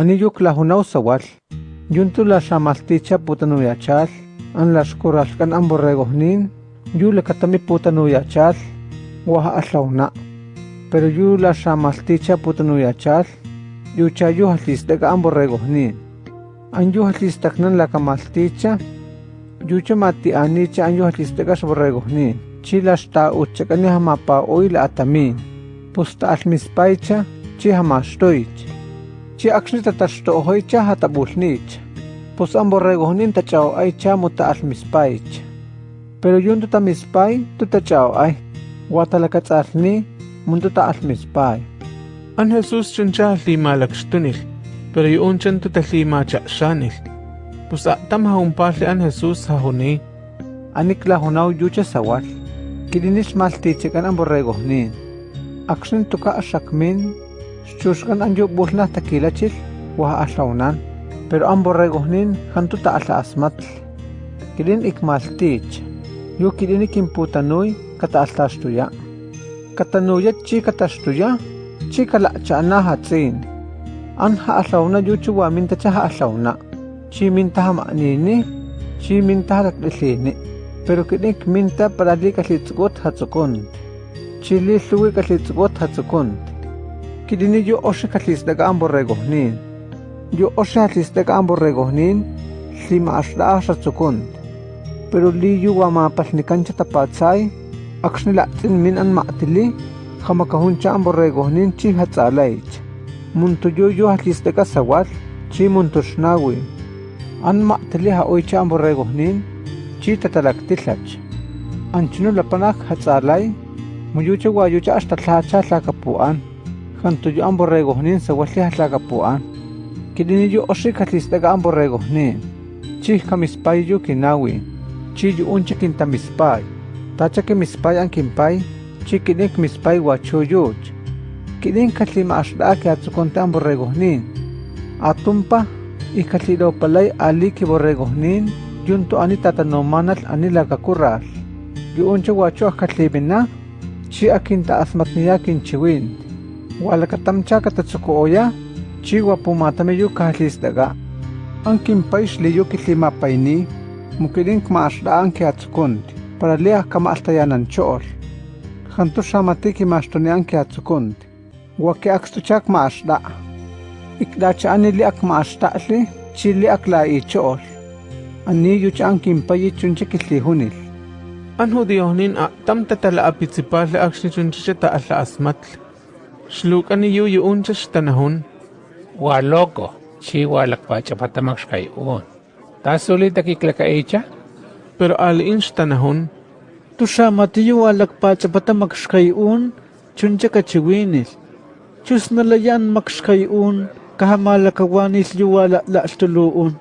Anillo clajunaw sawal. Yuntu la shamalticha putanuyachal. An las coralcan an borregojnin. Yu le katami putanuyachal. Waha aslauna. Pero yu la shamalticha putanuyachal. Yu chayu halistega an borregojnin. An yu halistaknan la kamalticha. Yu chamati anicha an yu halistega borregojnin. Chilas ta uchakani hamapa oil atamin. Pusta almispaicha chi чи акшни таташто охойча хатабулнич pos amborregonin tachao ay chamo ta almispaich pero yun tuta mispay tuta chao ay watalakatzalni mundo ta almispay an Jesus chincha lima lakstunil pero yun chan tuta lima chaksanil pos atam haumpahli an Jesus hahuni anik lahunaw yucha sawal. Kidinish maltichikan amborregonin akshin tuka asakmin Chuskan anyo buhla taquilachil wa atlaunan, pero amborregojnin jantuta atla asmatl. Kirin ikmaltich, yu kirin ikimputanui kata atlastuya. Katanuya chi katastuya, chi kalachana hatzin. Anha atlauna yu chuwa minta chaha atlauna. Chi minta hamanini, chi minta halaklilini. Pero kirin minta parali kalitzgot hatzukon. Chili luwi kalitzgot hatzukon. kidini yo oshe katlistak ambo regohnin. Yo oshe katlistak ambo regohnin, tlima ashla asha tsukun. Pero li yu wama patnikan chatapatsay, akshnila tin min an maatili, hamakahuncha ambo regohnin chi hatsalaich. Muntuyo yo katlistaka sawat, chi muntushnawi. An maatili haoicha ambo regohnin, chi tatalaktillach. Anchino lapanak hatsalay, muyucha wayucha ashtatlacha tlakapuan. Kanto ambo regohnin sa walli hatlakapuan. Kirinillo oxikatlistaga ambo regohnin. Chihka mispayyu kinawi. Chiyu uncha kinta mispay. Tacha que mispay an kinpay. Chikinik mispay wachuyuch. Kinin katlima ashlaki atzukonte ambo regohnin. Atumpa ikatlilopalay aliki borregohnin. Yunto ani tatanomanatl ani lakakurral. Yuncha wacho akatlibina. Chi akinta asmatniya kinchiwin. Walakatamchakata tsukuuya chiwa pumatami yukahliztaqa ankinpaish liyuki limapayni mukirinkma ashla'anki atzukunti paraliajkama altayanancho'ol jantuxamatiki maxtunianki atzukunti waki akstuchakma axla' ikdacha'ani akma axta'li chili akla'icho'ol aniyuch ankinpayi chunchikiltijunil anjudiohnin a'tamta tala'apitzipajli akxnichunchixeta'ajla asmatli chunche kitlihunil. an hudiohnin a tam tatala apitsipal akshni chuncha ta ala asmatl. Shluk ani yu yun cha tanahun, Waloko, chi walakpacha patamax kay un. Tasulit akiklaka echa? pero aliin tanahun, Tusha matiyo alak pa chapata makshkayun, chuncha kachiwinil. Chus nalayan makshkayun, kahamalakawanis yuwala la stuluun.